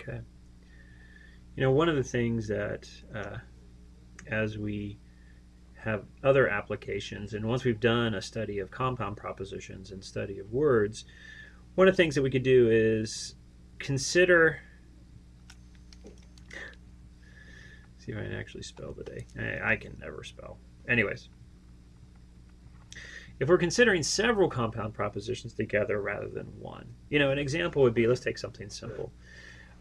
Okay. You know, one of the things that uh, as we have other applications, and once we've done a study of compound propositions and study of words, one of the things that we could do is consider see if I can actually spell today. I, I can never spell. Anyways, if we're considering several compound propositions together rather than one, you know, an example would be let's take something simple.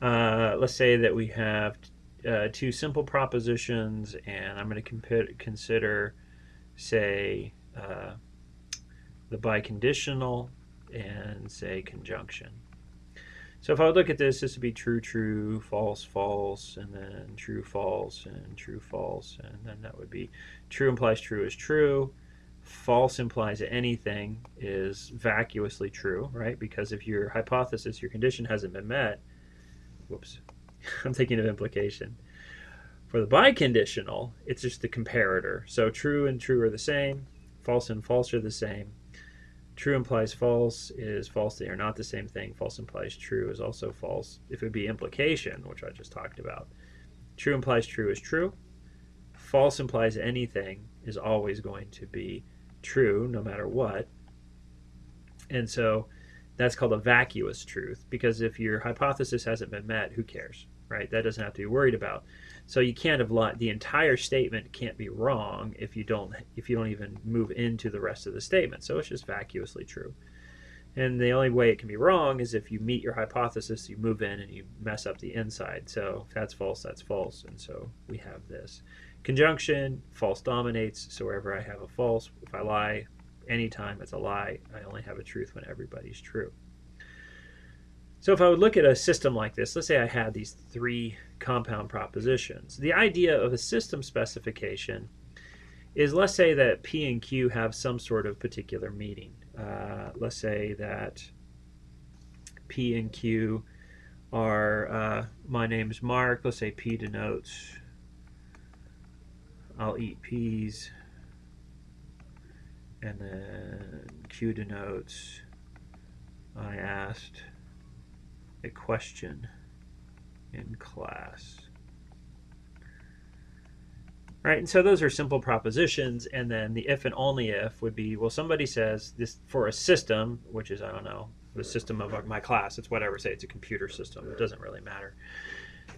Uh, let's say that we have uh, two simple propositions, and I'm going to consider, say, uh, the biconditional and say conjunction. So if I look at this, this would be true, true, false, false, and then true, false, and true, false, and then that would be true implies true is true, false implies anything is vacuously true, right? Because if your hypothesis, your condition hasn't been met, whoops, I'm thinking of implication. For the biconditional, it's just the comparator. So true and true are the same, false and false are the same. True implies false is false, they are not the same thing. False implies true is also false. If it be implication, which I just talked about, true implies true is true. False implies anything is always going to be true no matter what. And so that's called a vacuous truth because if your hypothesis hasn't been met, who cares, right? That doesn't have to be worried about. So you can't have lied. The entire statement can't be wrong if you don't if you don't even move into the rest of the statement. So it's just vacuously true. And the only way it can be wrong is if you meet your hypothesis, you move in and you mess up the inside. So if that's false, that's false. And so we have this. Conjunction, false dominates. So wherever I have a false, if I lie, anytime it's a lie. I only have a truth when everybody's true. So if I would look at a system like this, let's say I had these three compound propositions. The idea of a system specification is let's say that P and Q have some sort of particular meaning. Uh, let's say that P and Q are, uh, my name is Mark, let's say P denotes I'll eat peas and then Q denotes I asked a question in class. Right, and so those are simple propositions, and then the if and only if would be, well, somebody says this for a system, which is, I don't know, the system of my class, it's whatever, say it's a computer system, it doesn't really matter.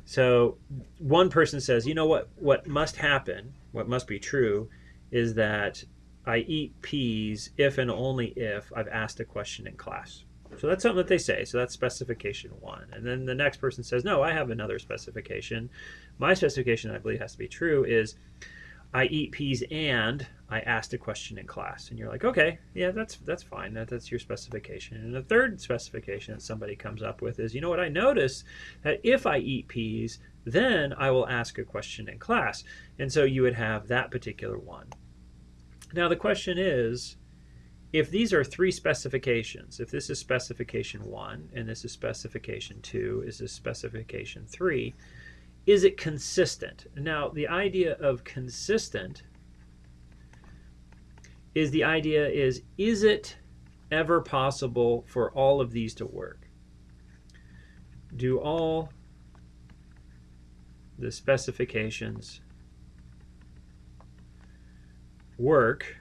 So one person says, you know what, what must happen, what must be true, is that I eat peas if and only if I've asked a question in class. So that's something that they say. So that's specification one. And then the next person says, no, I have another specification. My specification, I believe has to be true, is I eat peas and I asked a question in class. And you're like, okay, yeah, that's that's fine. That, that's your specification. And the third specification that somebody comes up with is, you know what, I notice that if I eat peas, then I will ask a question in class. And so you would have that particular one. Now the question is, if these are three specifications, if this is specification one and this is specification two, is this specification three, is it consistent? Now the idea of consistent is the idea is, is it ever possible for all of these to work? Do all the specifications work,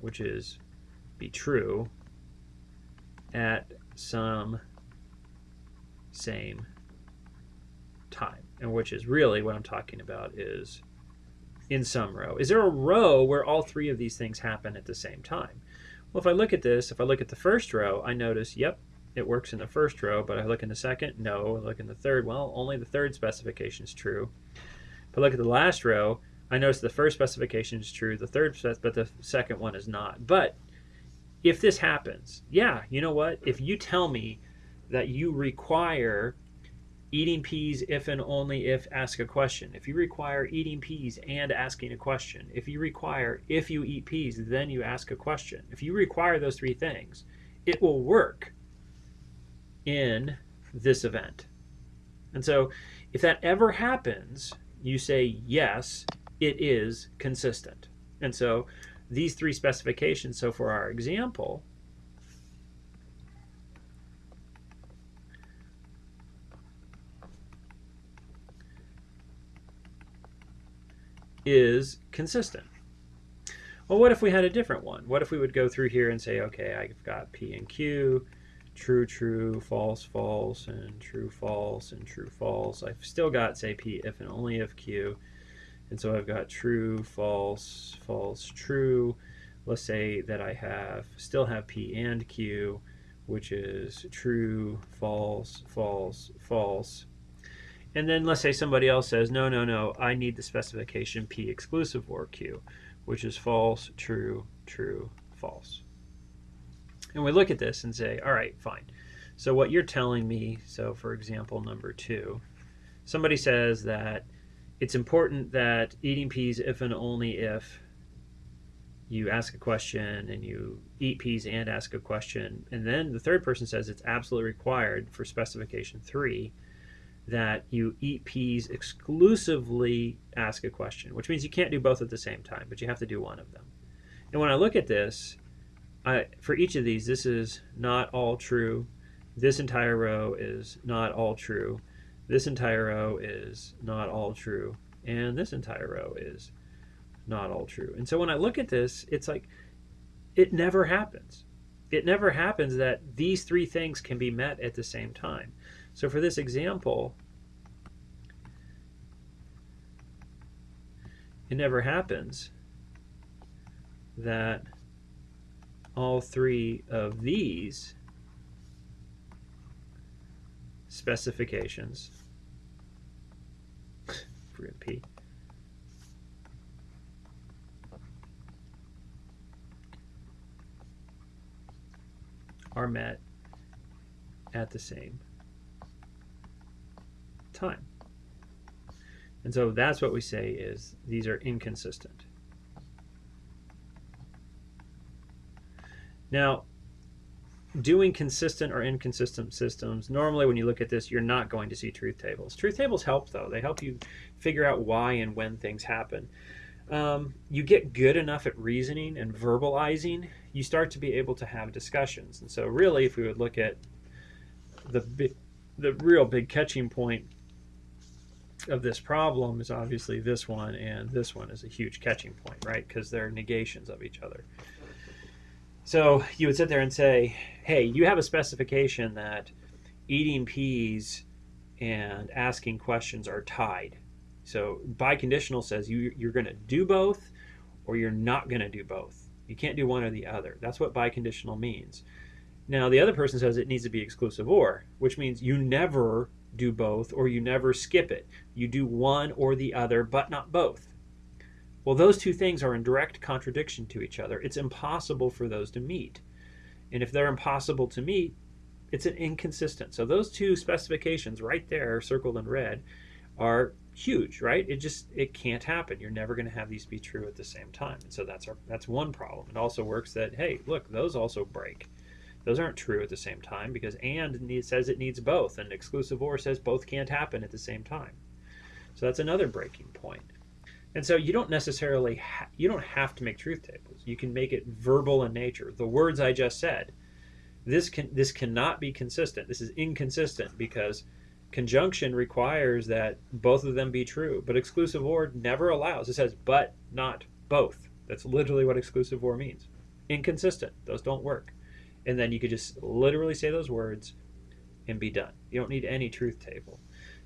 which is be true, at some same time. And which is really what I'm talking about is in some row. Is there a row where all three of these things happen at the same time? Well, if I look at this, if I look at the first row, I notice, yep, it works in the first row, but I look in the second, no. I look in the third, well, only the third specification is true. If I look at the last row, I notice the first specification is true, the third, but the second one is not. But if this happens, yeah, you know what? If you tell me that you require eating peas if and only if ask a question, if you require eating peas and asking a question, if you require if you eat peas, then you ask a question, if you require those three things, it will work in this event. And so if that ever happens, you say yes, it is consistent. And so these three specifications, so for our example, is consistent. Well, what if we had a different one? What if we would go through here and say, okay, I've got P and Q, true, true, false, false, and true, false, and true, false. I've still got, say, P if and only if Q. And so I've got true, false, false, true. Let's say that I have still have P and Q, which is true, false, false, false. And then let's say somebody else says, no, no, no, I need the specification P exclusive or Q, which is false, true, true, false. And we look at this and say, all right, fine. So what you're telling me, so for example, number two, somebody says that it's important that eating peas if and only if you ask a question and you eat peas and ask a question. And then the third person says it's absolutely required for specification three that you eat peas exclusively ask a question, which means you can't do both at the same time, but you have to do one of them. And when I look at this, I, for each of these, this is not all true. This entire row is not all true. This entire row is not all true. And this entire row is not all true. And so when I look at this, it's like it never happens. It never happens that these three things can be met at the same time. So for this example, it never happens that all three of these specifications, P, are met at the same time. And so that's what we say is these are inconsistent. Now, doing consistent or inconsistent systems, normally when you look at this, you're not going to see truth tables. Truth tables help though. They help you figure out why and when things happen. Um, you get good enough at reasoning and verbalizing, you start to be able to have discussions. And so really, if we would look at the, the real big catching point of this problem is obviously this one and this one is a huge catching point, right? Because they're negations of each other. So you would sit there and say, hey, you have a specification that eating peas and asking questions are tied. So biconditional says you, you're going to do both or you're not going to do both. You can't do one or the other. That's what biconditional means. Now the other person says it needs to be exclusive or, which means you never do both or you never skip it. You do one or the other, but not both. Well, those two things are in direct contradiction to each other. It's impossible for those to meet. And if they're impossible to meet, it's an inconsistent. So those two specifications right there, circled in red, are huge, right? It just it can't happen. You're never going to have these be true at the same time. And so that's our that's one problem. It also works that hey, look, those also break. Those aren't true at the same time because and says it needs both, and exclusive or says both can't happen at the same time. So that's another breaking point. And so you don't necessarily you don't have to make truth tables. You can make it verbal in nature. The words I just said. This can this cannot be consistent. This is inconsistent because conjunction requires that both of them be true, but exclusive or never allows. It says but not both. That's literally what exclusive or means. Inconsistent. Those don't work and then you could just literally say those words and be done. You don't need any truth table.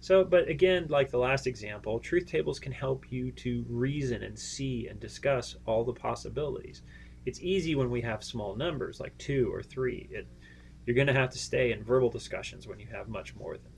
So, but again, like the last example, truth tables can help you to reason and see and discuss all the possibilities. It's easy when we have small numbers like two or three. It, you're going to have to stay in verbal discussions when you have much more than.